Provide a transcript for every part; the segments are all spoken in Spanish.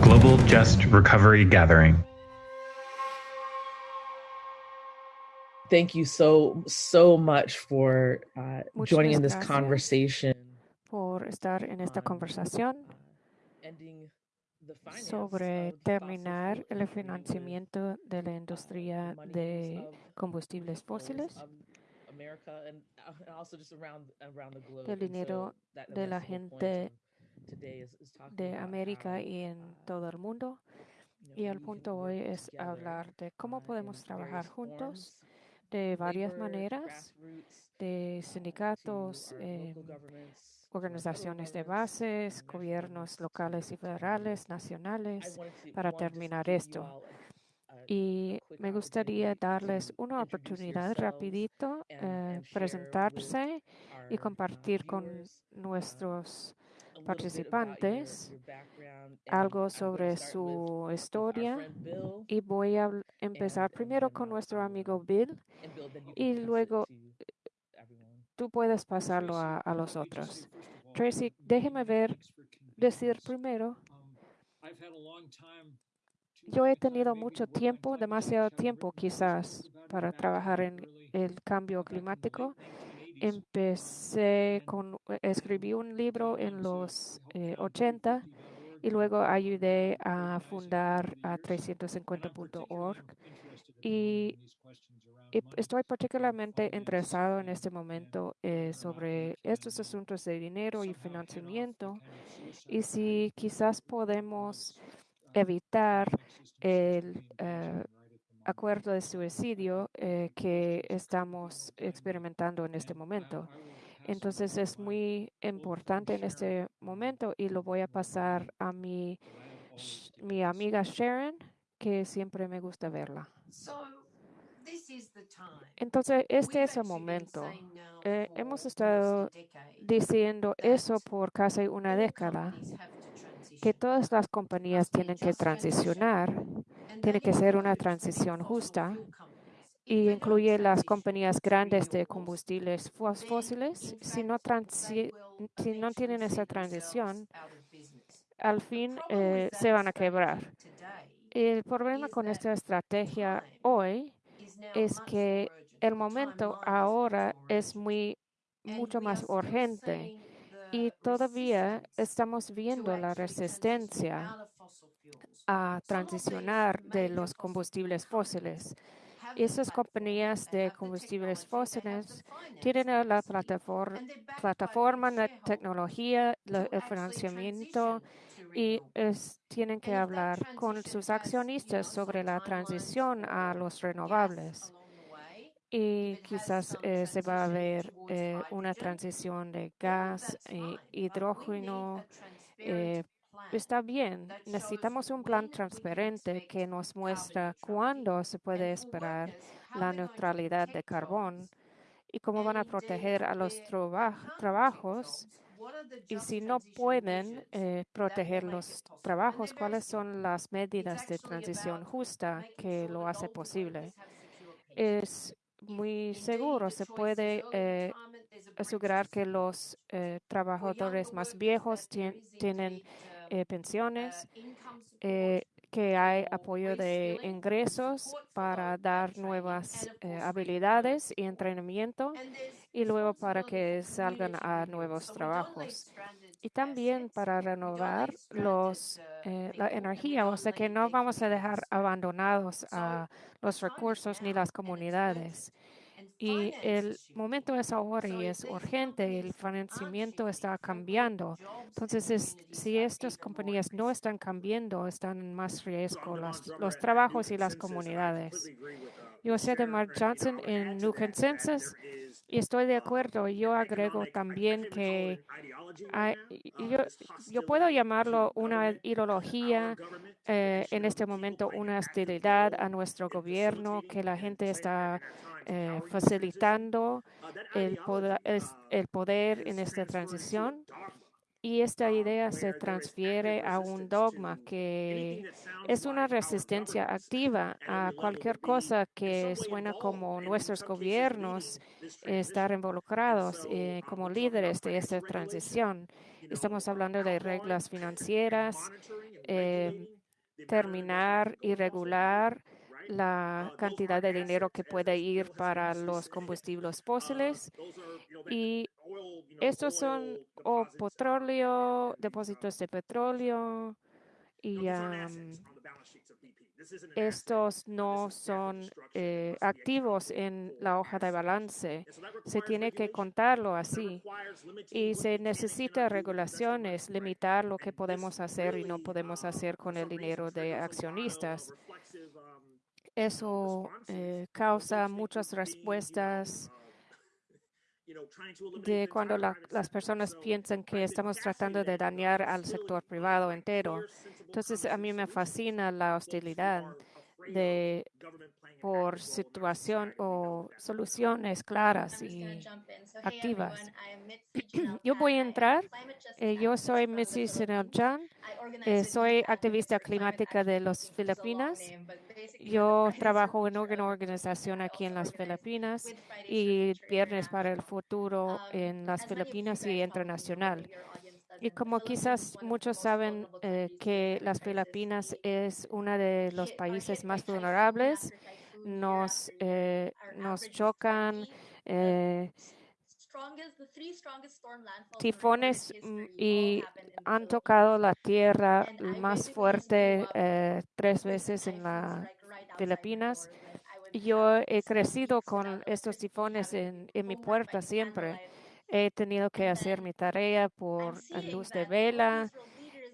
Global Just Recovery Gathering. Thank you so, so much for uh, Muchas joining in this gracias. conversation por estar en esta on, conversación uh, ending the finance sobre terminar el financiamiento de la uh, industria de combustibles fósiles, uh, del dinero de la gente de América y en uh, todo el mundo. Y el punto hoy es hablar de uh, cómo in podemos trabajar juntos de varias maneras, de uh, to sindicatos, eh, organizaciones de bases, gobiernos locales y federales, nacionales. para terminar esto. a Y me gustaría darles una oportunidad rapidito, eh, presentarse y uh, compartir con uh, nuestros your- participantes algo sobre su historia. Y voy a empezar primero con uh, nuestro amigo Bill. y luego. Tú puedes pasarlo a, a los otros. Tracy, déjeme ver, decir primero, yo he tenido mucho tiempo, demasiado tiempo quizás, para trabajar en el cambio climático. Empecé con, escribí un libro en los eh, 80 y luego ayudé a fundar a 350.org y, y estoy particularmente interesado en este momento eh, sobre estos asuntos de dinero y financiamiento y si quizás podemos evitar el eh, acuerdo de suicidio eh, que estamos experimentando en este momento. Entonces es muy importante en este momento y lo voy a pasar a mi, mi amiga Sharon, que siempre me gusta verla. Entonces este es el momento. Eh, hemos estado diciendo eso por casi una década, que todas las compañías tienen que transicionar, tiene que ser una transición justa y incluye las compañías grandes de combustibles fós- fósiles. Si no, si no tienen esa transición, al fin eh, se van a quebrar. El problema con esta estrategia hoy es que el momento ahora es muy mucho más urgente y todavía estamos viendo la resistencia a transicionar de los combustibles fósiles. Esas compañías de combustibles fósiles tienen la plataforma, plataforma, la tecnología, el financiamiento y es- tienen que hablar con sus accionistas sobre la transición a los renovables. Y quizás eh, se va a ver eh, una transición de gas y hidrógeno. eh, está bien, necesitamos un plan transparente que nos muestra cuándo se puede esperar la neutralidad de carbón y cómo van a proteger a los traba- trabajos. Y si no pueden eh, proteger los trabajos, ¿cuáles son las medidas de transición justa que lo hace posible? Es muy seguro, se puede eh, asegurar que los eh, trabajadores más viejos tien- tienen eh, pensiones, eh, que hay apoyo de ingresos para dar nuevas habilidades y entrenamiento y luego para que salgan a nuevos trabajos. Y también para renovar los, eh, la energía, o sea que no vamos a dejar abandonados a los recursos ni las comunidades. Y el momento es ahora y es urgente, el financiamiento está cambiando. Entonces, es- si estas compañías no están cambiando, están en más riesgo las- los trabajos y las comunidades. Yo soy de Mark Johnson en New Consensus y estoy de acuerdo. Yo agrego también que hay- yo, yo puedo llamarlo una ideología eh, en este momento, una hostilidad a nuestro gobierno, que la gente está eh, facilitando el poder, es- el poder en esta transición. Y esta idea se transfiere a un dogma que es una resistencia activa a cualquier cosa que suena como nuestros gobiernos estar involucrados eh, como líderes de esta transición. Estamos hablando de reglas financieras, eh, terminar y regular la cantidad de dinero que puede ir para los combustibles fósiles y estos son o petróleo, depósitos de petróleo y estos no son eh, activos en la hoja de balance. Se tiene que contarlo así y se necesita regulaciones, limitar lo que podemos hacer y no podemos hacer con el dinero de accionistas. Eso eh, causa muchas respuestas de cuando las personas piensan que estamos tratando de dañar al sector privado entero. Entonces, a mí me fascina la hostilidad de por situación o soluciones claras y activas. Yo voy a entrar. Eh, yo soy Missy Sineljan. Eh, soy activista climática de las Filipinas. Yo trabajo en una organización aquí en las Filipinas y Viernes para el Futuro en las Filipinas y internacional. Y como quizás muchos saben eh, que las Filipinas es uno de los países más vulnerables, nos, eh, nos chocan eh, tifones mm, y han tocado la tierra más fuerte tres veces en las Filipinas. Yo he crecido con estos tifones en mi puerta siempre. He tenido que hacer mi tarea por luz de vela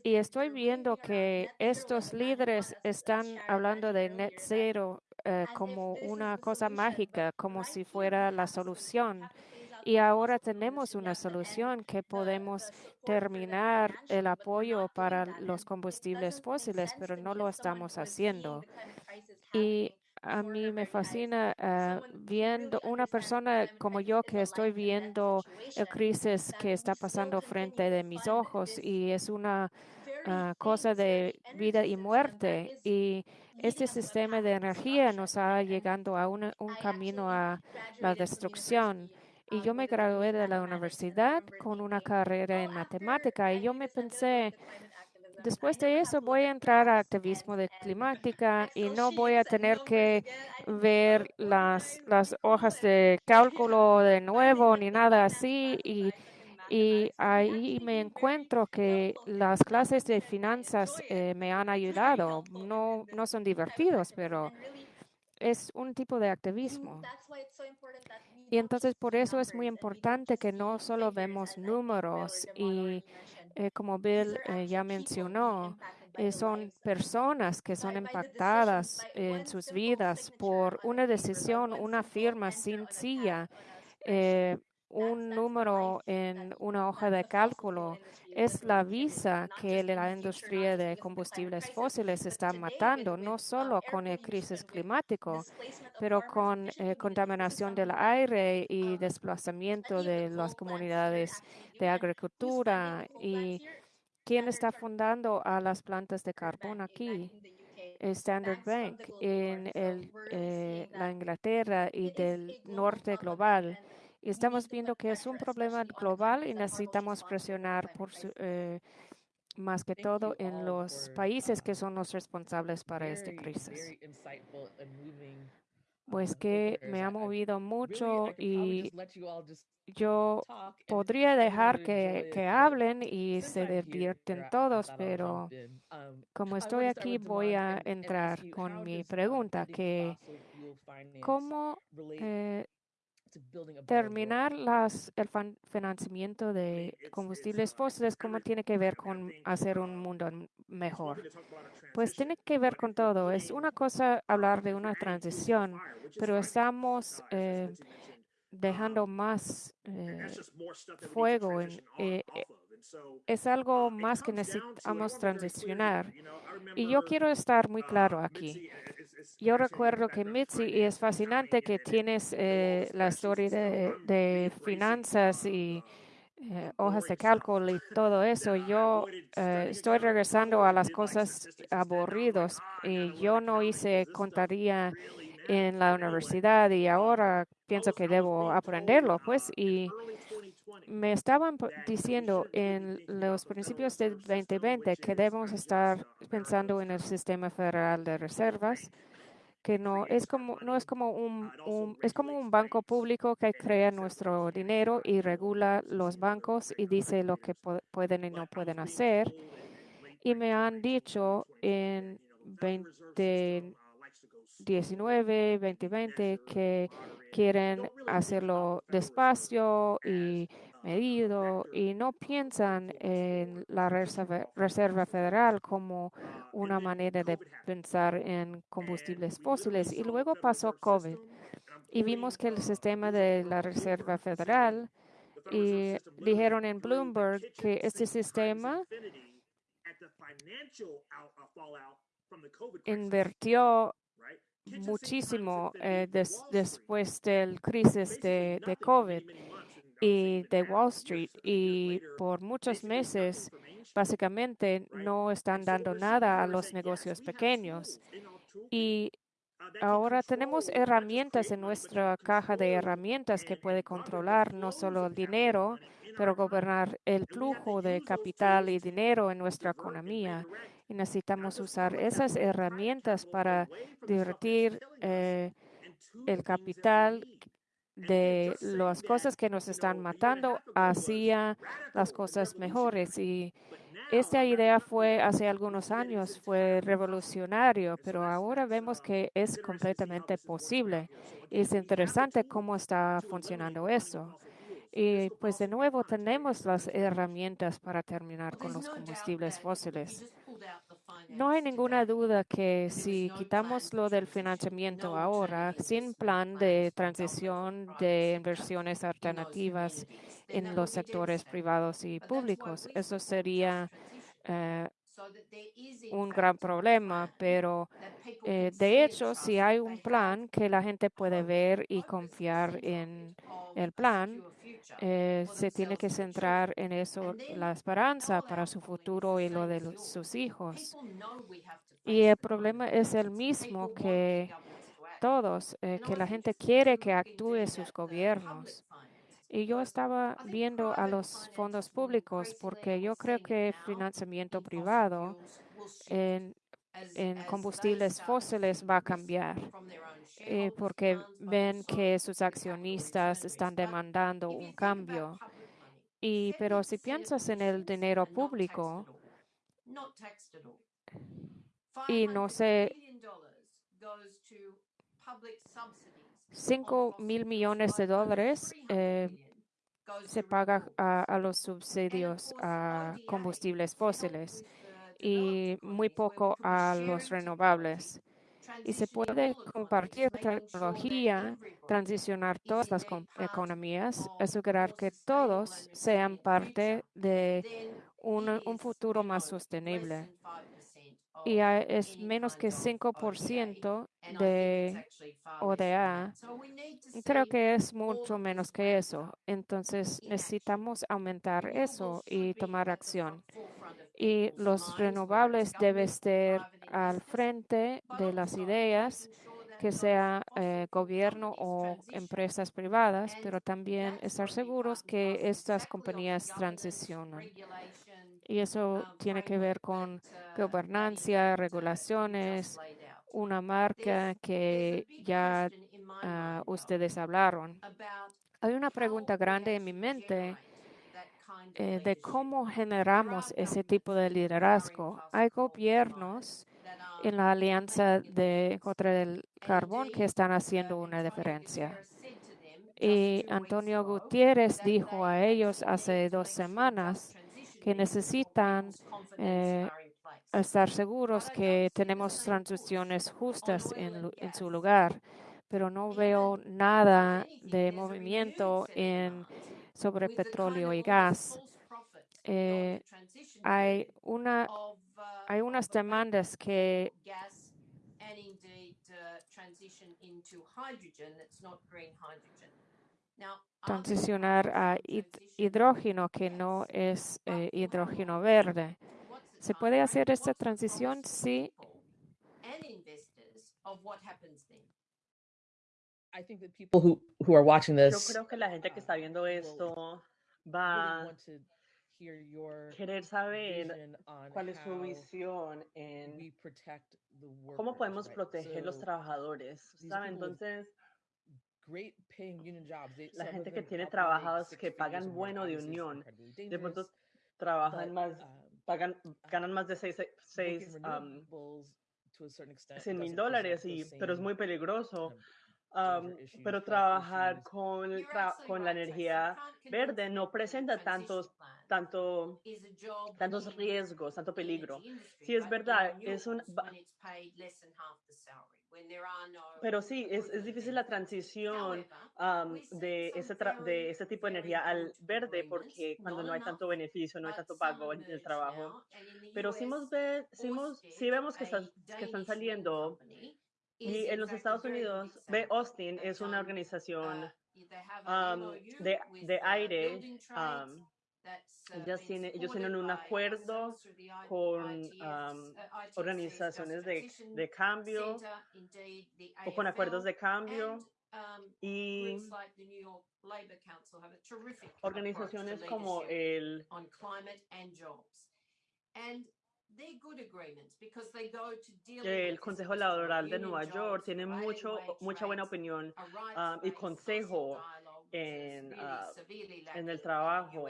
y estoy viendo que estos líderes están hablando de net zero eh, como una cosa mágica, como si fuera la solución. Y ahora tenemos una solución que podemos terminar el apoyo para los combustibles fósiles, pero no lo estamos haciendo. Y a mí me fascina ah, viendo una persona como yo que estoy viendo el crisis que está pasando frente de mis ojos y es una ah, cosa de vida y muerte. Y este sistema de energía nos ha llegando a un camino a la destrucción. Y yo me gradué de la universidad con una carrera en matemática y yo me pensé, Después de eso voy a entrar a activismo de climática y no voy a tener que ver las, las hojas de cálculo de nuevo ni nada así. Y, y ahí me encuentro que las clases de finanzas eh, me han ayudado. No, no son divertidos, pero es un tipo de activismo. Y entonces por eso es muy importante que no solo vemos números y eh, como Bill eh, ya mencionó, eh, son personas que son impactadas en sus vidas por una decisión, una firma sencilla, un número en una hoja de cálculo. Es la visa que la industria de combustibles fósiles está matando, no solo con el crisis climático, pero con contaminación del aire y desplazamiento de las comunidades de agricultura y quién está fundando a las plantas de carbón aquí. Standard Bank en el, eh, la Inglaterra y del norte global. Y estamos viendo que es un problema global y necesitamos presionar por eh, más que todo en los países que son los responsables para esta crisis. Pues um, que me ha movido mucho y yo podría dejar que, que hablen y se divierten todos, pero um, como estoy aquí voy a entrar con mi pregunta, que cómo eh, terminar las, el financiamiento de combustibles fósiles, ¿cómo tiene que ver con hacer un mundo mejor? Pues tiene que ver con todo. Es una cosa hablar de una transición, pero estamos eh, dejando más eh, fuego. En, eh, es algo más que necesitamos transicionar. Y yo quiero estar muy claro aquí. Yo recuerdo que Mitzi, y es fascinante que tienes eh, la historia de, finanzas y eh, hojas de cálculo y todo eso, yo eh, estoy regresando a las cosas aburridas y yo no hice contaría en la universidad y ahora pienso que debo aprenderlo, pues, y me estaban diciendo en los principios del 2020 que debemos estar pensando en el sistema federal de reservas, que no es como no es como un, es como un banco público que crea nuestro dinero y regula los bancos y dice lo que pueden y no pueden hacer. Y me han dicho en 2019, 2020 que quieren hacerlo despacio y medido y no piensan en la Reserva, Federal como una manera de pensar en combustibles fósiles. Y luego pasó COVID y vimos que el sistema de la Reserva Federal y dijeron en Bloomberg que este sistema invirtió muchísimo eh, después del crisis de, de COVID y de Wall Street y por muchos meses básicamente no están dando nada a los negocios pequeños. Y ahora tenemos herramientas en nuestra caja de herramientas que puede controlar no solo el dinero, pero gobernar el flujo de capital y dinero en nuestra economía. Y necesitamos usar esas herramientas para divertir eh, el capital de las cosas que nos están matando hacia las cosas mejores. Y esta idea fue hace algunos años, fue revolucionario, pero ahora vemos que es completamente posible. Es interesante cómo está funcionando eso. Y pues de nuevo tenemos las herramientas para terminar con los combustibles fósiles. No hay ninguna duda que si quitamos lo del financiamiento ahora, sin plan de transición de inversiones alternativas en los sectores privados y públicos, eso sería eh, un gran problema, pero eh, de hecho, si hay un plan que la gente puede ver y confiar en el plan, eh, se tiene que centrar en eso, la esperanza para su futuro y lo de sus hijos. Y el problema es el mismo que todos, eh, que la gente quiere que actúe sus gobiernos. Y yo estaba viendo a los fondos públicos porque yo creo que financiamiento privado en, en combustibles fósiles va a cambiar. Eh, porque ven que sus accionistas están demandando un cambio. Y, pero si piensas en el dinero público, y no sé, 5 mil millones de dólares eh, se paga a, los subsidios a combustibles fósiles y muy poco a los renovables y se puede compartir tecnología, transicionar todas las economías, asegurar que todos sean parte de un, futuro más sostenible. Y es menos que 5% de ODA. Creo que es mucho menos que eso. Entonces necesitamos aumentar eso y tomar acción y los renovables deben estar al frente de las ideas, que sea eh, gobierno o empresas privadas, pero también estar seguros que estas compañías transicionan. Y eso tiene que ver con gobernancia, regulaciones, una marca que ya ah, ustedes hablaron. Hay una pregunta grande en mi mente eh, de cómo generamos ese tipo de liderazgo. Hay gobiernos en la alianza de contra el carbón que están haciendo una diferencia. Y Antonio Gutiérrez dijo a ellos hace dos semanas que necesitan eh, estar seguros que tenemos transiciones justas en, su lugar, pero no veo nada de movimiento en sobre petróleo y gas. Eh, hay, una, hay unas demandas que transicionar a hidrógeno que no es eh, hidrógeno verde. ¿Se puede hacer esta transición? Sí. I think that people who, who are watching Yo this creo que la gente que está viendo esto va hear your querer saber cuál es su visión en cómo podemos right? proteger los So, trabajadores. these ¿sabe? Entonces, great paying union jobs, they- la gente que tiene six que pagan bueno de unión, de pronto trabajan but, más, um, pagan, ganan más de seis, working seis, um, renewables to a certain extent 100 mil dólares, y, pero es muy peligroso. Um, pero trabajar con, tra- con la energía verde no presenta tantos, tanto, tantos riesgos, tanto peligro. Sí, es verdad, es un, pero sí, es, es difícil la transición um, de, ese tra- de ese tipo de energía al verde porque cuando no hay tanto beneficio, no hay tanto pago en el trabajo. Pero sí, hemos ve- sí, hemos- sí vemos que, están- que están saliendo y en los Estados Unidos, ve Austin es una organización um, de, de aire. um, ellas tienen- ellos tienen un acuerdo con um, organizaciones de, de cambio o con acuerdos de cambio y organizaciones como el el Consejo Laboral de Nueva York tiene mucho, mucha buena opinión um, y consejo en, ah, en el trabajo.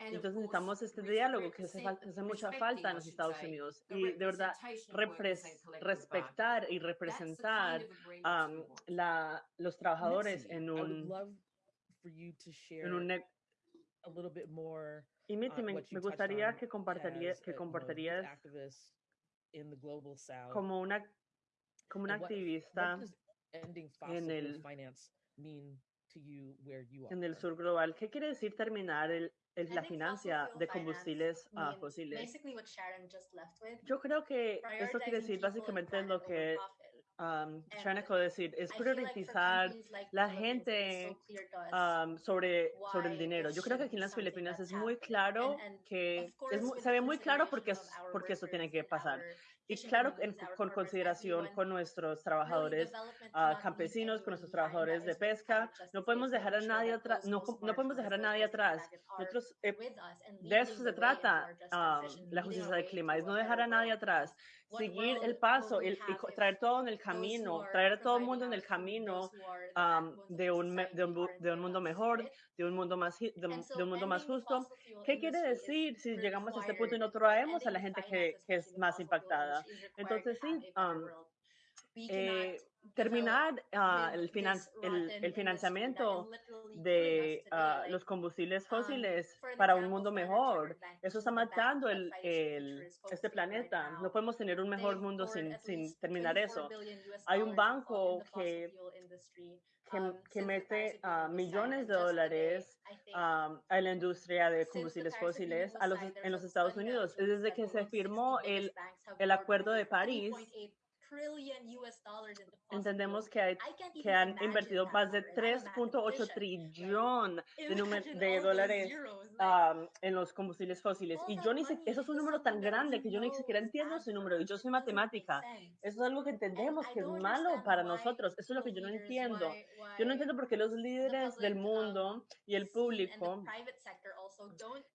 Entonces necesitamos este diálogo que hace, hace mucha falta en los Estados Unidos y de verdad repres- respetar y representar um, la, los trabajadores en un, love for you to share en un ne- a little bit more y Mitzi, me, you me gustaría que compartiría, as a, que compartirías activist in the global south. como una como una activista en el- finance mean to you where you are? en el sur global. ¿Qué quiere decir terminar el- la financia de combustibles ah, fósiles? Yo creo que esto quiere decir básicamente lo que um, Sharon acaba de decir, es priorizar la gente um, sobre, sobre el dinero. Yo creo que aquí en las Filipinas es muy claro que es mu- se ve muy claro porque, es, porque eso tiene que pasar. Y claro, en- con consideración con nuestros trabajadores ah, campesinos, con nuestros trabajadores de pesca, no podemos dejar a nadie atrás, no, co- no podemos dejar a nadie atrás. Nosotros, eh, de eso se trata ah, la justicia del clima, es no dejar a nadie atrás, seguir el paso y, traer todo en el camino, traer a todo el mundo en el camino um, de, un, de, un, de un mundo mejor, de un mundo más, de, un- de un mundo más justo. ¿Qué quiere decir si llegamos a este punto y no traemos a la gente que, que es más impactada? Entonces, sí, um, eh, terminar ah, el, finan- el, el financiamiento de ah, los combustibles fósiles para un mundo mejor. Eso está matando el, el- este planeta. No podemos tener un mejor mundo sin, sin terminar eso. Hay un banco que, que, que mete ah, millones de dólares um, a la industria de combustibles fósiles a los, en los Estados Unidos. Desde que se firmó el, el Acuerdo de París, entendemos que, hay, que han invertido más de 3.8 trillón de, de dólares um, en los combustibles fósiles. Y yo ni sé, eso es un número tan grande que yo ni siquiera entiendo ese número. Y yo soy matemática. Eso es algo que entendemos que es malo para nosotros. Eso es lo que yo no entiendo. Yo no entiendo por qué los líderes del mundo y el público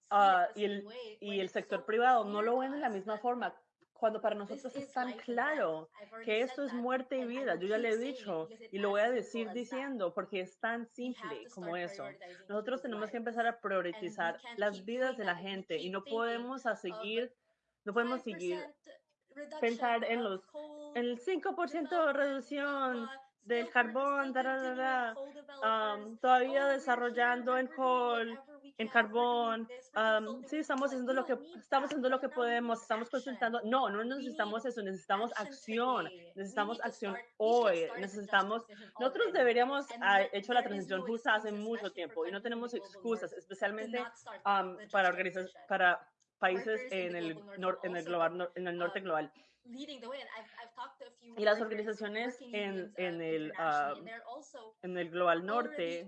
ah, y, el, y el sector privado no lo ven de la misma forma. Cuando para nosotros es tan claro que esto es muerte y vida, yo ya le he dicho y lo voy a decir diciendo porque es tan simple como eso. Nosotros tenemos que empezar a priorizar las vidas de la gente y no podemos a seguir, no podemos seguir pensar en los en el 5% de reducción del carbón, um, todavía desarrollando en coal, en carbón. um, sí, estamos haciendo lo que estamos haciendo lo que podemos, estamos consultando. No, no necesitamos eso, necesitamos acción, necesitamos acción hoy, necesitamos. Nosotros deberíamos haber hecho la transición justa hace mucho tiempo y no tenemos excusas, especialmente um, para organizar, para países en el, nor- en el global, en el norte global. Y las organizaciones en, en, el, um, en el Global Norte.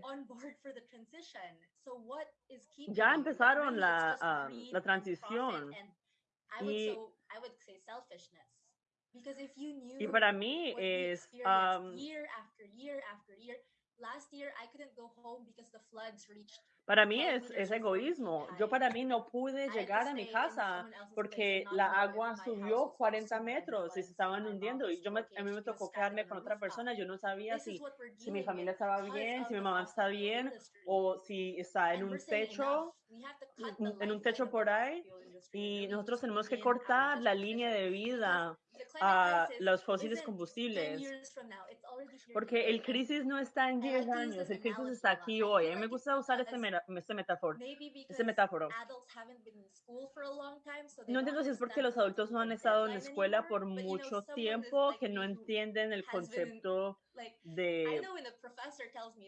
ya empezaron la, um, la transición. Y, y para mí es... Um, para mí es, es egoísmo. Yo para mí no pude llegar a mi casa porque la agua subió 40 metros y se estaban hundiendo. Y yo me, a mí me tocó quedarme con otra persona. Yo no sabía si, si mi familia estaba bien, si mi mamá está bien o si está en un techo, en un techo por ahí. Y nosotros tenemos que cortar la línea de vida a los fósiles combustibles. Porque el crisis no está en 10 años, el crisis está aquí hoy. A mí me gusta usar este, este metáforo. Este metáforo. No entiendo si es porque los adultos no han estado en la escuela por mucho tiempo, que no entienden el concepto de...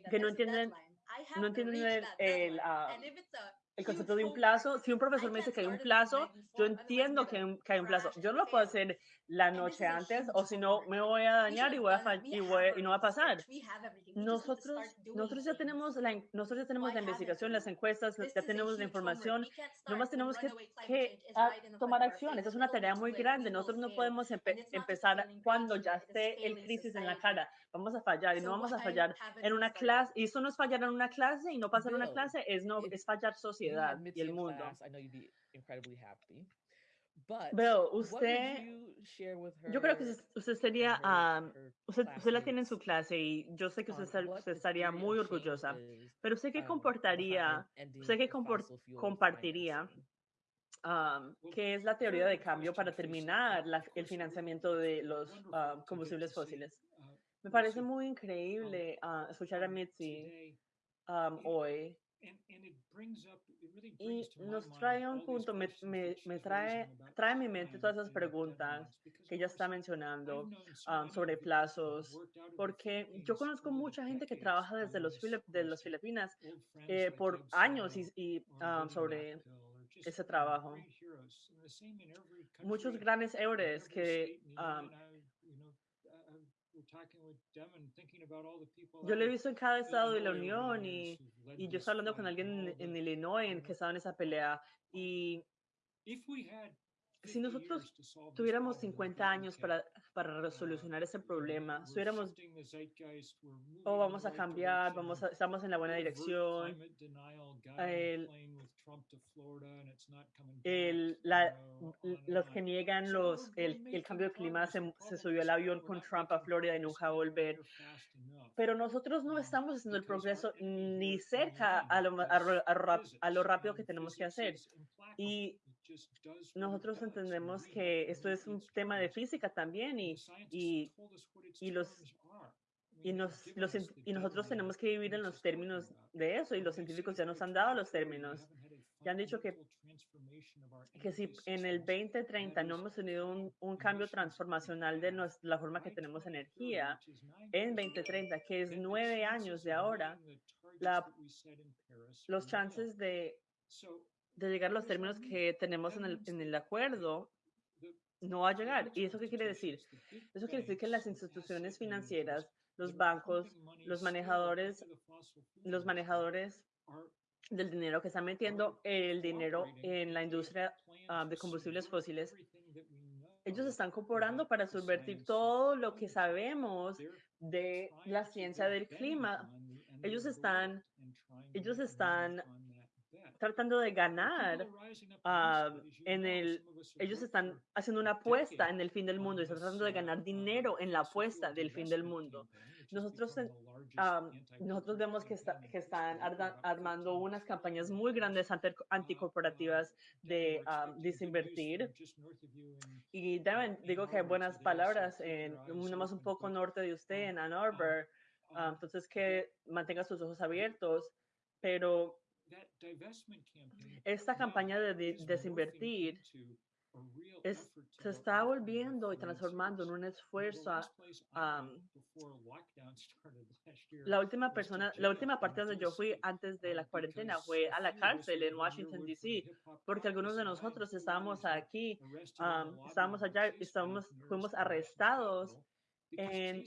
que no entienden, no entienden el, el concepto de un plazo. Si un profesor me dice que hay un plazo, yo entiendo que, hay un plazo. Yo no lo puedo hacer la noche antes o si no me voy a dañar y, voy a y, y, no va a pasar. Nosotros, nosotros, ya tenemos la, nosotros ya tenemos la investigación, las encuestas, ya tenemos la información. Nomás tenemos que, que tomar acción. Esa es una tarea muy grande. Nosotros no podemos empezar cuando ya esté el crisis en la cara. Vamos a fallar y no vamos a fallar en una clase. Y eso no es fallar en una clase y no pasar en una clase, es, no, es fallar social y el mundo. Veo, usted, yo creo que usted sería, usted, usted, la tiene en su clase y yo sé que usted, estaría muy orgullosa, pero usted qué comportaría, usted qué compartiría, qué es la teoría de cambio para terminar el financiamiento de los combustibles fósiles. Me parece muy increíble ah, escuchar a Mitzi hoy y nos trae un punto, me, me, me, trae, trae a mi mente todas esas preguntas que ella está mencionando um, sobre plazos, porque yo conozco mucha gente que trabaja desde los, de las Filipinas eh, por años y, y um, sobre ese trabajo. Muchos grandes héroes que um, yo lo he visto en cada estado de la Unión y, y yo estaba hablando con alguien en, en Illinois que estaba en esa pelea y si nosotros tuviéramos 50 años para, para resolucionar ese problema, estuviéramos, oh, vamos a cambiar, vamos a, estamos en la buena dirección, el, el, la, los que niegan los, el, el cambio de clima se, se, subió el avión con Trump a Florida y nunca va a volver. Pero nosotros no estamos haciendo el progreso ni cerca a lo, a, a, a lo rápido que tenemos que hacer. Y nosotros entendemos que esto es un tema de física también y, y, y los y, nos, los, y nosotros tenemos que vivir en los términos de eso y los científicos ya nos han dado los términos. Ya han dicho que, que si en el 2030 no hemos tenido un, un cambio transformacional de la forma que tenemos energía, en 2030, que es nueve años de ahora, la, los chances de de llegar a los términos que tenemos en el, en el acuerdo, no va a llegar. ¿Y eso qué quiere decir? Eso quiere decir que las instituciones financieras, los bancos, los manejadores, los manejadores del dinero que están metiendo el dinero en la industria ah, de combustibles fósiles, ellos están cooperando para subvertir todo lo que sabemos de la ciencia del clima. Ellos están, ellos están tratando de ganar uh, en el, ellos están haciendo una apuesta en el fin del mundo, están tratando de ganar dinero en la apuesta del fin del mundo. Nosotros, um, nosotros vemos que, está, que están armando unas campañas muy grandes anticorporativas de um, desinvertir. Y deben, digo que hay buenas palabras, en, nomás un poco norte de usted, en Ann Arbor. Um, entonces, que mantenga sus ojos abiertos, pero esta campaña de desinvertir es, se está volviendo y transformando en un esfuerzo a, a, la última persona, la última parte donde yo fui antes de la cuarentena fue a la cárcel en Washington, D.C., porque algunos de nosotros estábamos aquí, um, estábamos allá, estábamos, fuimos arrestados en,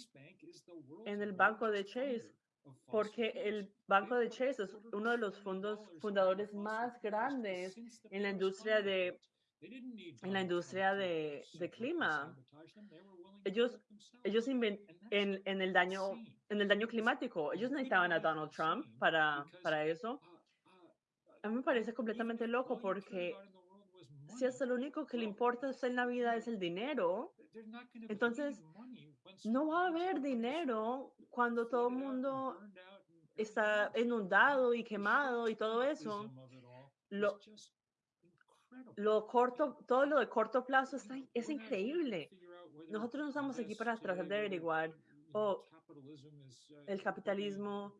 en el banco de Chase, porque el banco de Chase es uno de los fondos fundadores más grandes en la industria de en la industria de, de clima. Ellos, ellos en, en, el daño, en el daño climático, ellos necesitaban a Donald Trump para, para eso. A mí me parece completamente loco porque si hasta lo único que le importa en la vida es el dinero, entonces no va a haber dinero cuando todo el mundo está inundado y quemado y todo eso. Lo, lo corto, todo lo de corto plazo está, es increíble. Nosotros no estamos aquí para tratar de averiguar, oh, el capitalismo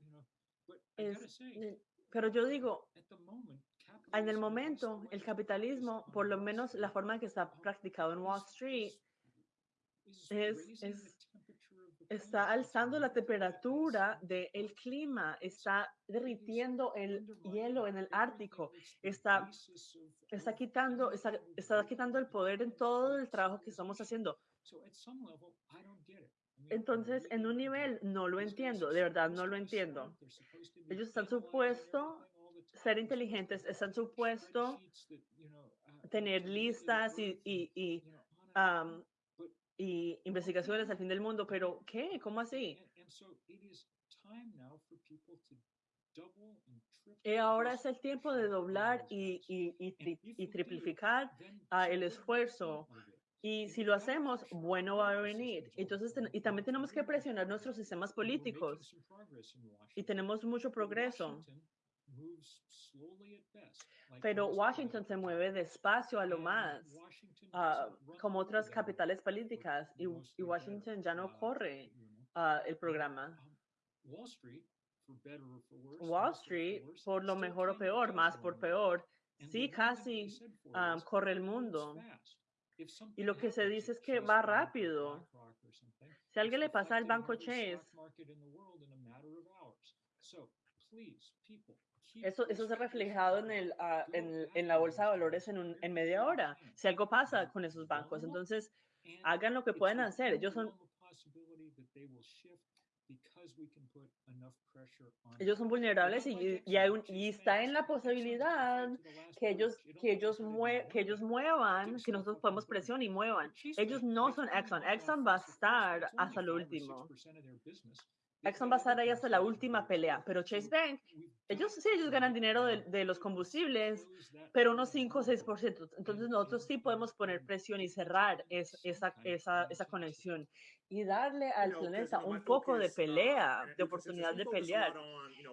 es, pero yo digo, en el momento, el capitalismo, por lo menos la forma en que está practicado en Wall Street, es, es está alzando la temperatura del clima, está derritiendo el hielo en el Ártico, está, está, quitando, está, está quitando el poder en todo el trabajo que estamos haciendo. Entonces, en un nivel, no lo entiendo, de verdad no lo entiendo. Ellos están supuestos ser inteligentes, están supuestos tener listas y y investigaciones al fin del mundo, pero ¿qué? ¿Cómo así? Y ahora es el tiempo de doblar y, y, y, triplificar ah, el esfuerzo. Y si lo hacemos, bueno va a venir. Entonces, y también tenemos que presionar nuestros sistemas políticos. Y tenemos mucho progreso. Pero Washington se mueve despacio a lo más, ah, como otras capitales políticas, y, Washington ya no uh, corre uh, el programa. Um, Wall Street, por lo mejor o peor, más por peor, sí casi um, corre el mundo. Y lo que se dice es que va rápido. Si a alguien le pasa al banco Chase, eso, eso se ha reflejado en, el, uh, en, en, la bolsa de valores en, un, en media hora. Si algo pasa con esos bancos, entonces hagan lo que pueden hacer. Ellos son ellos son vulnerables y, y, hay un, y, está en la posibilidad que ellos, que, ellos mue, que ellos muevan, que nosotros podemos presión y muevan. Ellos no son Exxon. Exxon va a estar hasta lo último. Exxon va a estar ahí hasta la última pelea, pero Chase Bank, ellos sí, ellos ganan dinero de, de los combustibles, pero unos 5 o 6%. Entonces nosotros sí podemos poner presión y cerrar es, esa, esa, esa conexión y darle al planeta un poco de pelea, de oportunidad de pelear.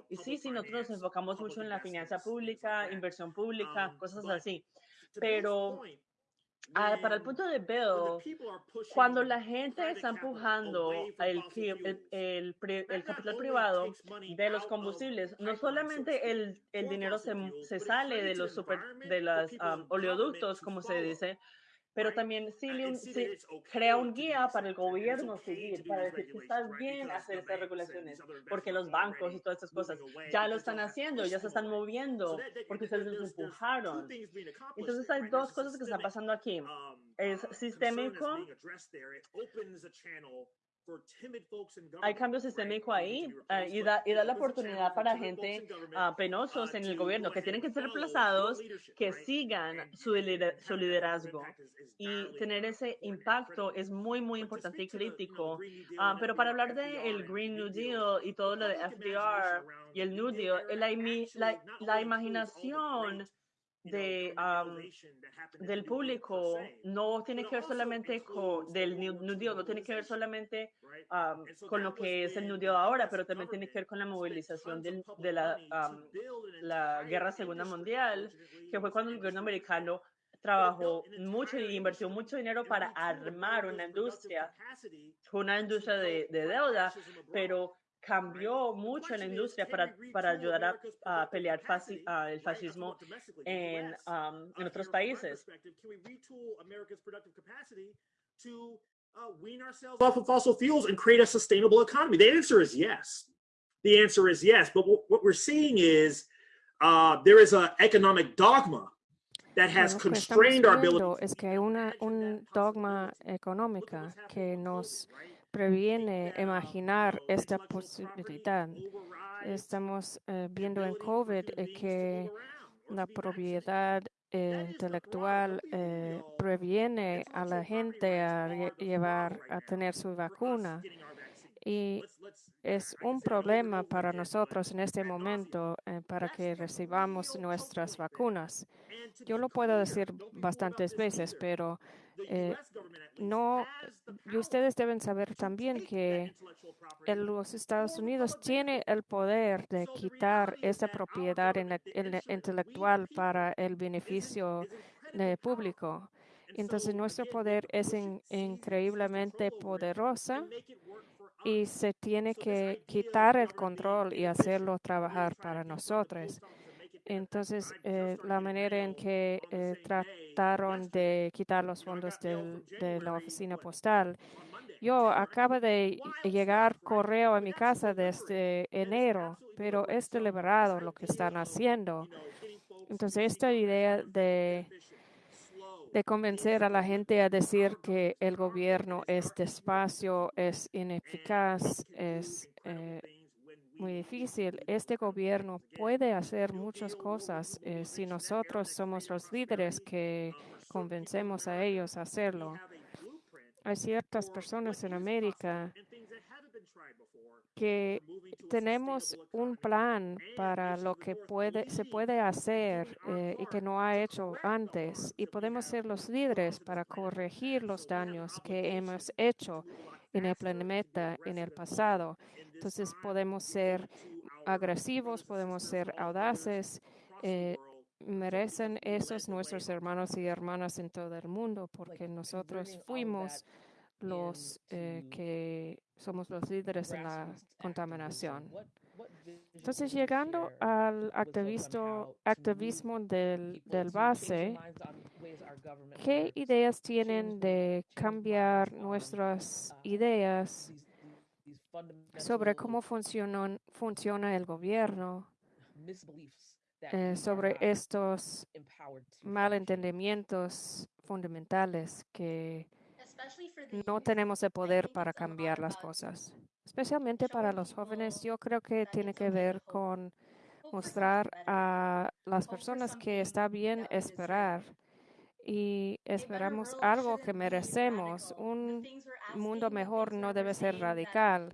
Y sí, sí, nosotros nos enfocamos mucho en la finanza pública, inversión pública, um, cosas así. Pero Ah, para el punto de Bill, cuando la gente está empujando el, el, el, capital privado de los combustibles, no solamente el, el dinero se, se, sale de los super, de los oleoductos, como se dice, pero también sí, crea un guía para el gobierno seguir, para decir que está bien hacer estas regulaciones, porque los bancos y todas estas cosas ya lo están haciendo, ya se están moviendo, porque ustedes los empujaron. Entonces hay dos cosas que están pasando aquí. Um, es uh, sistémico hay cambio sistémico ahí ah, y, da, y da la oportunidad para gente uh, penosos en el gobierno que tienen que ser reemplazados, que sigan su, su liderazgo. Y tener ese impacto es muy, muy importante y crítico. Ah, pero para hablar del el Green New Deal y todo lo de FDR y el New Deal, la, la, la imaginación de, del público. no tiene que ver solamente con del nudio, no tiene que ver solamente con lo que es el nudio ahora, pero también tiene que ver con la movilización del, de la, la Guerra Segunda Mundial, que fue cuando el gobierno americano trabajó mucho y invirtió mucho dinero para armar una industria, una industria de, de deuda, pero cambió mucho en la industria para, para ayudar a, a pelear el fascismo en, um, en otros países. uh, wean ourselves off of fossil fuels and create a sustainable economy? The answer is yes. The answer is yes. But what, what we're seeing is uh, there is an economic dogma that has Bueno, constrained our ability. es que hay una, un dogma económica que nos previene imaginar esta posibilidad. Estamos eh, viendo en COVID eh, que la propiedad eh, intelectual eh, previene a la gente a lle- llevar a tener su vacuna y es un problema para nosotros en este momento para que recibamos nuestras vacunas. Yo lo puedo decir bastantes veces, pero no, y ustedes deben saber también que los Estados Unidos tiene el poder de quitar esta propiedad intelectual para el beneficio eh, público. Entonces, nuestro poder es in- increíblemente poderosa y se tiene que quitar el control y hacerlo trabajar para nosotros. Entonces, eh, la manera en que eh, trataron de quitar los fondos del- de la oficina postal, yo acabo de llegar correo a mi casa desde enero, pero es deliberado lo que están haciendo. Entonces, esta idea de, de convencer a la gente a decir que el gobierno es despacio, es ineficaz, es eh, muy difícil. Este gobierno puede hacer muchas cosas eh, si nosotros somos los líderes que convencemos a ellos a hacerlo. Hay ciertas personas en América que tenemos un plan para lo que puede, se puede hacer eh, y que no ha hecho antes y podemos ser los líderes para corregir los daños que hemos hecho en el planeta en el pasado. Entonces podemos ser agresivos, podemos ser audaces. eh, merecen esos nuestros hermanos y hermanas en todo el mundo porque nosotros fuimos los eh, que somos los líderes en la contaminación. Entonces, llegando al activismo del base, ¿qué ideas tienen de cambiar nuestras ideas sobre cómo funcionan, funciona el gobierno, eh, sobre estos malentendimientos fundamentales que no tenemos el poder para cambiar las cosas. Especialmente para los jóvenes, yo creo que tiene que ver con mostrar a las personas que está bien esperar y esperamos algo que merecemos. Un mundo mejor no debe ser radical.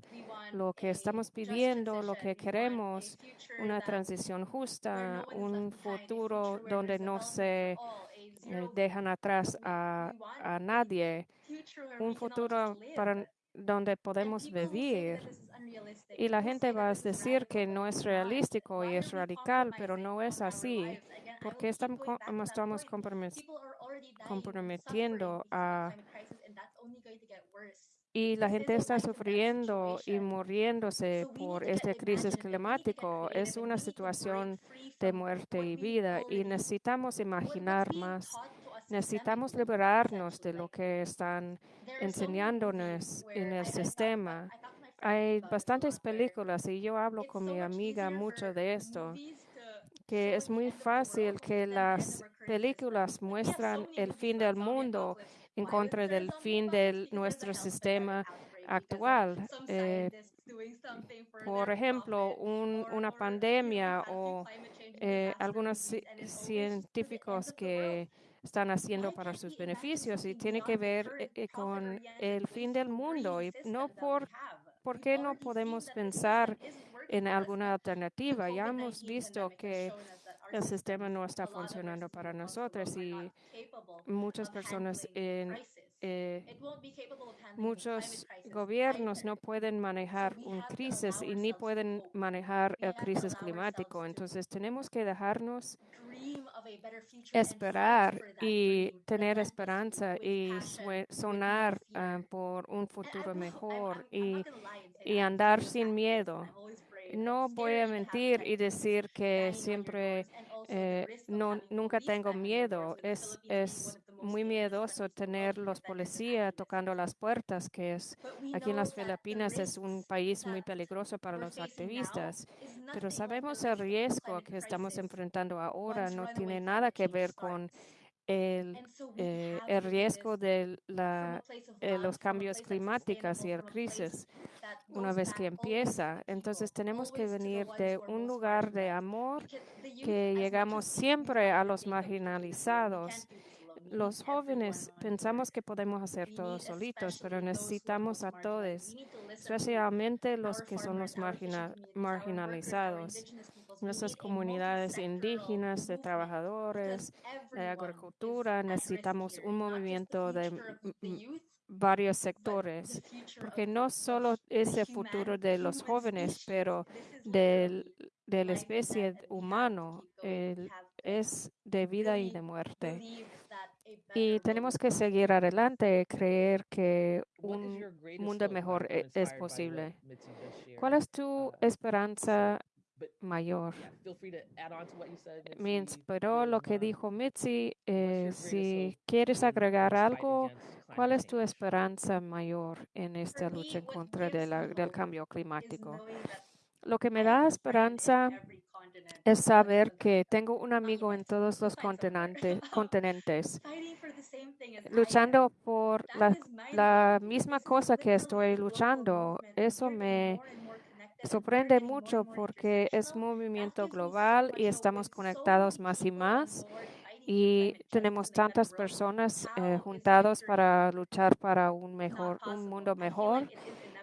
Lo que estamos pidiendo, lo que queremos, una transición justa, un futuro donde no se eh, dejan atrás a, a nadie, un futuro para donde podemos vivir. Y la gente va a decir que no es realístico y es radical, pero no es así, porque estamos, estamos compromet- comprometiendo a... Y la gente está sufriendo y muriéndose por esta crisis climática. Es una situación de muerte y vida y necesitamos imaginar más. Necesitamos liberarnos de lo que están enseñándonos en el sistema. Hay bastantes películas y yo hablo con mi amiga mucho de esto, que es muy fácil que las películas muestran el fin del mundo en contra del fin de nuestro sistema actual. Eh, por ejemplo, un- una pandemia o eh, algunos ci- científicos que están haciendo para sus beneficios y tiene que ver eh, eh, con el fin del mundo y no por ¿Por qué no podemos pensar en alguna alternativa? Ya hemos visto que el sistema no está funcionando para nosotros y muchas personas en, eh, muchos gobiernos no pueden manejar una crisis y ni pueden manejar el crisis climático. Entonces tenemos que dejarnos esperar y tener esperanza y sonar uh, por un futuro mejor y, y andar sin miedo. No voy a mentir y decir que siempre eh, no, nunca tengo miedo. Es, es muy miedoso tener los policías tocando las puertas, que es aquí en las Filipinas es un país muy peligroso para los activistas. Pero sabemos el riesgo que estamos enfrentando ahora no tiene nada que ver con el, eh, el riesgo de la, eh, los cambios climáticos y el crisis una vez que empieza. Entonces tenemos que venir de un lugar de amor que llegamos siempre a los marginalizados los jóvenes pensamos que podemos hacer todo solitos, pero necesitamos a todos, especialmente los que son los marginalizados. Nuestras comunidades indígenas, de trabajadores, de agricultura, necesitamos un movimiento de varios sectores, porque no solo es el futuro de los jóvenes, pero del, de la especie humano, es de vida y de muerte. Y tenemos que seguir adelante, creer que un mundo mejor e, es posible. ¿Cuál es tu esperanza mayor? Me inspiró lo que dijo Mitzi. Eh, si quieres agregar algo, ¿cuál es tu esperanza mayor en esta lucha en contra del cambio climático? Lo que me da esperanza es saber que tengo un amigo en todos los continentes luchando por la, misma cosa que estoy luchando. Eso me sorprende mucho porque es movimiento global y estamos conectados más y más y tenemos tantas personas eh, juntados para luchar para un mejor, un mundo mejor.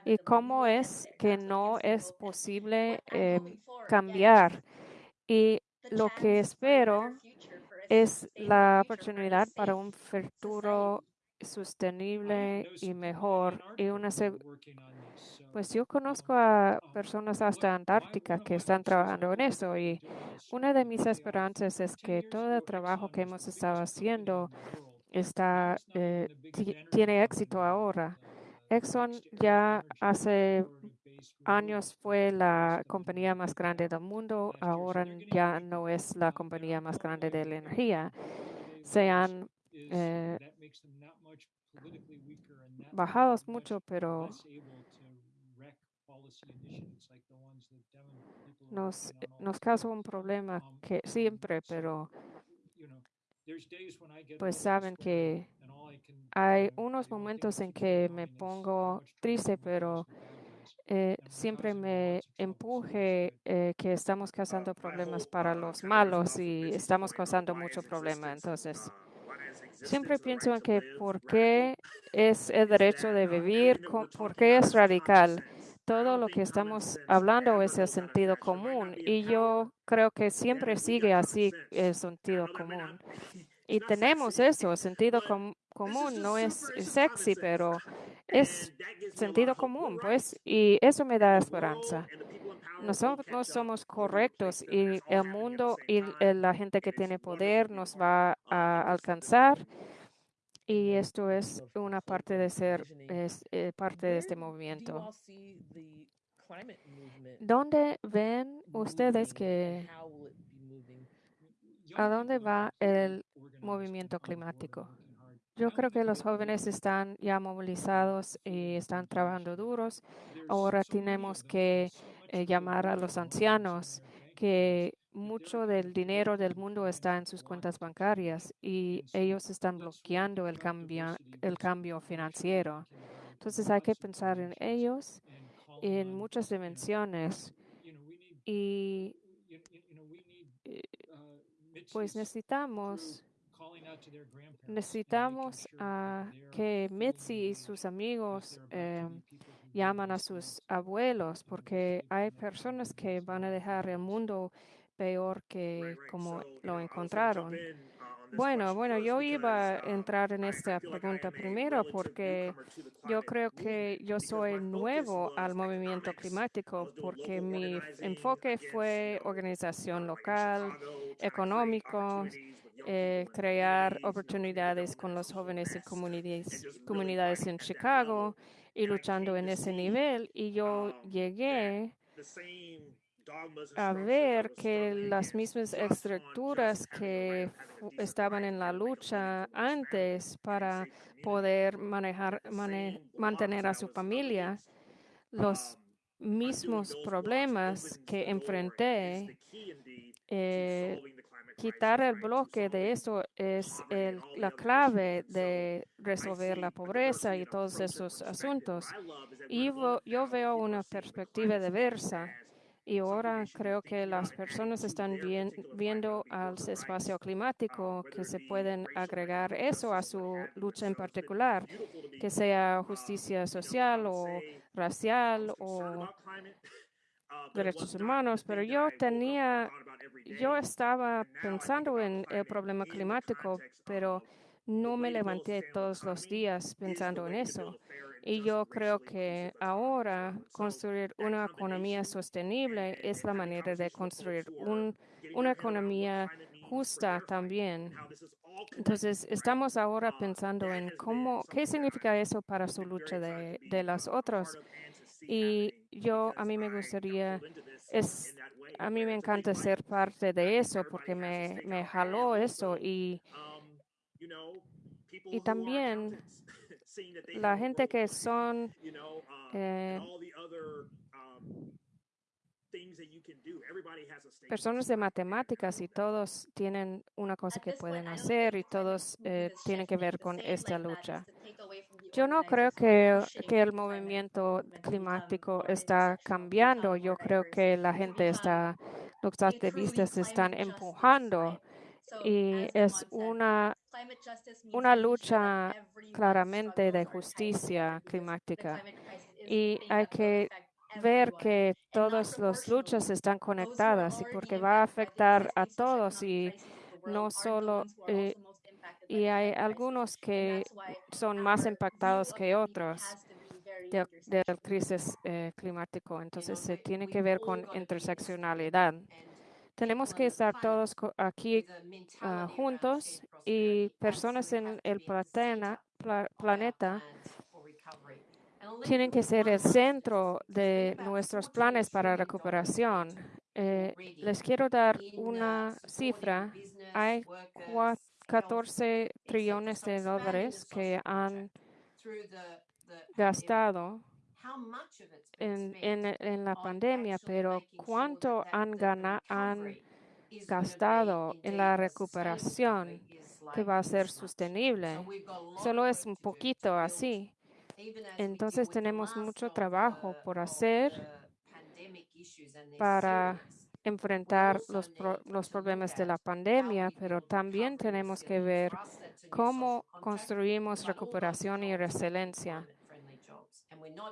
Y cómo es que no es posible em, cambiar. Y lo que espero es la oportunidad para un futuro sostenible y mejor. Y una pues yo conozco a personas hasta Antártica que están trabajando en eso y una de mis esperanzas es que todo el trabajo que hemos estado haciendo está, eh, tiene éxito ahora. Exxon ya hace años fue la compañía más grande del mundo, ahora ya no es la compañía más grande de la energía. Se han eh, bajado mucho, pero nos, nos causa un problema que siempre, pero pues saben que hay unos momentos en que me pongo triste, pero eh, siempre me empuje eh, que estamos causando problemas para los malos y estamos causando mucho problema. Entonces, siempre pienso en que por qué es el derecho de vivir, por qué es radical. Todo lo que estamos hablando es el sentido común y yo creo que siempre sigue así el sentido común. Y tenemos eso, el sentido común no es sexy, pero es sentido común, pues, y eso me da esperanza. Nosotros no somos correctos y el mundo y la gente que tiene poder nos va a alcanzar y esto es una parte de ser es, eh, parte de este movimiento. ¿Dónde ven ustedes que a dónde va el movimiento climático? Yo creo que los jóvenes están ya movilizados y están trabajando duros. Ahora tenemos que eh, llamar a los ancianos que mucho del dinero del mundo está en sus cuentas bancarias y ellos están bloqueando el cambio, el cambio financiero. Entonces hay que pensar en ellos en muchas dimensiones y eh, pues necesitamos Necesitamos que Mitzi y sus amigos eh, llaman a sus abuelos porque hay personas que van a dejar el mundo peor que como lo encontraron. Bueno, bueno, yo iba a entrar en esta pregunta primero porque yo creo que yo soy nuevo al movimiento climático porque mi enfoque fue organización local, económico, eh, crear oportunidades con los jóvenes y comunidades, comunidades en Chicago. Y luchando en ese nivel y yo um, llegué a ver que las mismas estructuras que estaban en la lucha antes para poder manejar, mane- mantener a su familia, los um, mismos problemas que enfrenté, eh, quitar el bloque de eso es la clave de resolver la pobreza y todos esos asuntos. Y yo veo una perspectiva diversa y ahora creo que las personas están viendo al espacio climático que se pueden agregar eso a su lucha en particular, que sea justicia social o racial o uh, derechos humanos, pero yo tenía, yo estaba pensando en el problema climático, pero no me levanté todos los días pensando en eso. Y yo creo que ahora construir una economía sostenible es la manera de construir un, una economía justa también. Entonces, estamos ahora Uh, pensando en cómo, qué significa eso para su lucha de, de los otros. Y yo, a mí me gustaría, es, a mí me encanta ser parte de eso porque me, me jaló eso y, y también la gente que son eh, personas de matemáticas y todos tienen una cosa que pueden hacer y todos eh, tienen que ver con esta lucha. Yo no creo que, que el movimiento climático está cambiando. Yo creo que la gente está, los activistas están empujando y es una, climate justice means una lucha claramente de justicia climática. Y hay que ver que todas las luchas están conectadas y porque va a afectar a todos y no solo, eh, y hay algunos que son más impactados que otros de, la crisis eh, climático. Entonces se tiene que ver con interseccionalidad. Tenemos que estar todos aquí ah, juntos y personas en el planeta tienen que ser el centro de nuestros 14 planes para recuperación. Eh, les quiero dar una cifra. Hay workers, cua- health, 14 etc. trillones de dólares que han gastado en, en, la pandemia, pero ¿cuánto han, that the gana- han gastado en la recuperación que va a ser sostenible? Solo es un poquito así. Entonces tenemos mucho trabajo the- por hacer they're para enfrentar los, pro- los problemas de la pandemia, pero también tenemos que ver cómo construimos recuperación y resiliencia.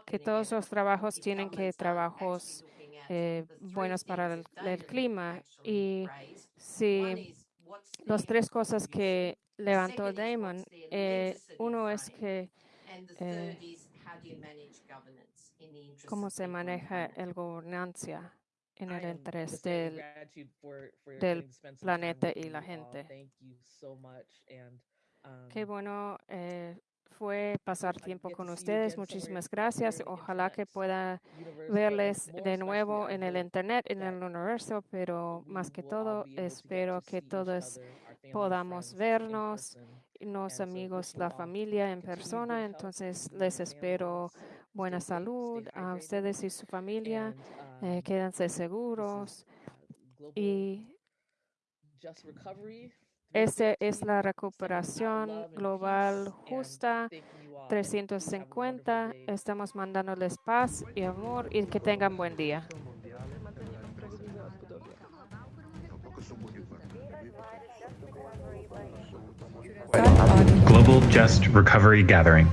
Que todos los trabajos tienen que trabajos eh, buenos para el, clima. Y si las tres cosas que levantó Damon, eh, uno es que eh, cómo of se maneja el gobernancia en el interés del del getting to spend some time planeta with y la gente. And Qué um, bueno eh, fue pasar hope I tiempo con to see you ustedes. Muchísimas gracias. in the Ojalá que pueda universe, but verles de nuevo I en el hope internet, en that el universo, pero más que todo espero que see each todos podamos vernos. Los amigos, la familia en persona. Entonces les espero buena salud a ustedes y su familia. and Eh, um, quédense seguros uh, y esa es 315, la recuperación global justa. thanking you all. Please have a wonderful 350. day. Estamos mandándoles paz y amor y que tengan buen día. Global Just Recovery Gathering.